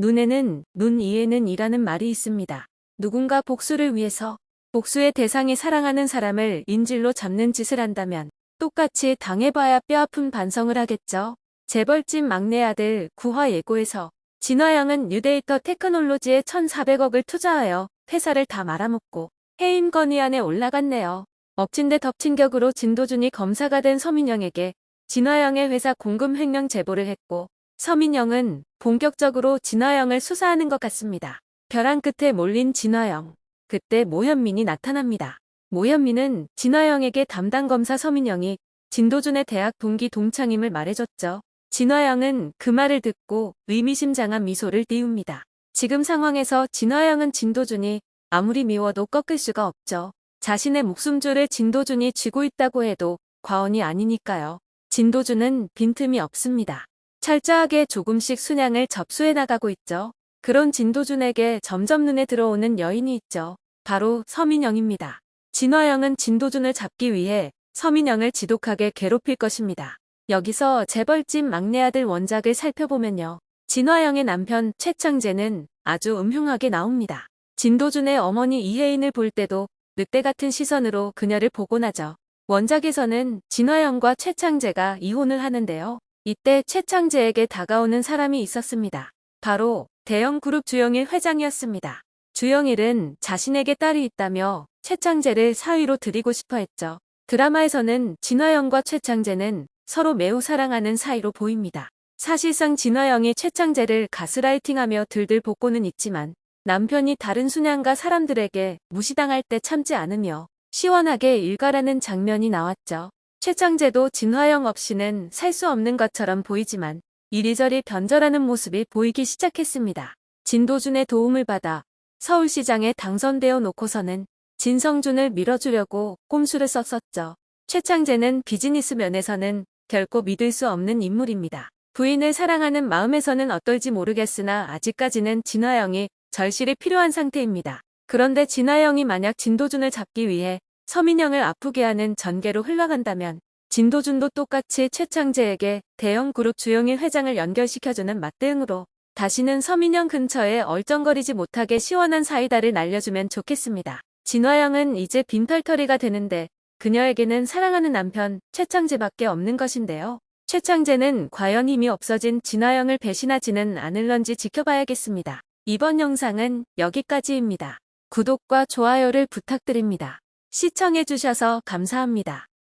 눈에는 눈 이에는 이라는 말이 있습니다. 누군가 복수를 위해서 복수의 대상이 사랑하는 사람을 인질로 잡는 짓을 한다면 똑같이 당해봐야 뼈아픈 반성을 하겠죠. 재벌집 막내 아들 구화 예고에서 진화영은 뉴데이터 테크놀로지에 1,400억을 투자하여 회사를 다 말아먹고 해임 건의안에 올라갔네요. 엎친 데 덮친 격으로 진도준이 검사가 된 서민영에게 진화영의 회사 공금 횡령 제보를 했고 서민영은 본격적으로 진화영을 수사하는 것 같습니다. 벼랑 끝에 몰린 진화영. 그때 모현민이 나타납니다. 모현민은 진화영에게 담당 검사 서민영이 진도준의 대학 동기 동창임을 말해줬죠. 진화영은 그 말을 듣고 의미심장한 미소를 띄웁니다. 지금 상황에서 진화영은 진도준이 아무리 미워도 꺾을 수가 없죠. 자신의 목숨줄을 진도준이 쥐고 있다고 해도 과언이 아니니까요. 진도준은 빈틈이 없습니다. 철저하게 조금씩 순양을 접수해 나가고 있죠. 그런 진도준에게 점점 눈에 들어오는 여인이 있죠. 바로 서민영입니다. 진화영은 진도준을 잡기 위해 서민영을 지독하게 괴롭힐 것입니다. 여기서 재벌집 막내 아들 원작을 살펴보면요. 진화영의 남편 최창재는 아주 음흉하게 나옵니다. 진도준의 어머니 이혜인을 볼 때도 늑대 같은 시선으로 그녀를 보곤 하죠. 원작에서는 진화영과 최창재가 이혼을 하는데요. 이때 최창재에게 다가오는 사람이 있었습니다. 바로 대형 그룹 주영일 회장이었습니다. 주영일은 자신에게 딸이 있다며 최창재를 사위로 드리고 싶어 했죠. 드라마에서는 진화영과 최창재는 서로 매우 사랑하는 사이로 보입니다. 사실상 진화영이 최창재를 가스라이팅하며 들들 볶고는 있지만 남편이 다른 순양과 사람들에게 무시당할 때 참지 않으며 시원하게 일가라는 장면이 나왔죠. 최창재도 진화영 없이는 살 수 없는 것처럼 보이지만 이리저리 변절하는 모습이 보이기 시작했습니다. 진도준의 도움을 받아 서울시장에 당선되어 놓고서는 진성준을 밀어주려고 꼼수를 썼었죠. 최창재는 비즈니스 면에서는 결코 믿을 수 없는 인물입니다. 부인을 사랑하는 마음에서는 어떨지 모르겠으나 아직까지는 진화영이 절실히 필요한 상태입니다. 그런데 진화영이 만약 진도준을 잡기 위해 서민영을 아프게 하는 전개로 흘러간다면 진도준도 똑같이 최창재에게 대형 그룹 주영일 회장을 연결시켜주는 맞대응으로 다시는 서민영 근처에 얼쩡거리지 못하게 시원한 사이다를 날려주면 좋겠습니다. 진화영은 이제 빈털터리가 되는데 그녀에게는 사랑하는 남편 최창재밖에 없는 것인데요. 최창재는 과연 힘이 없어진 진화영을 배신하지는 않을런지 지켜봐야겠습니다. 이번 영상은 여기까지입니다. 구독과 좋아요를 부탁드립니다. 시청해주셔서 감사합니다.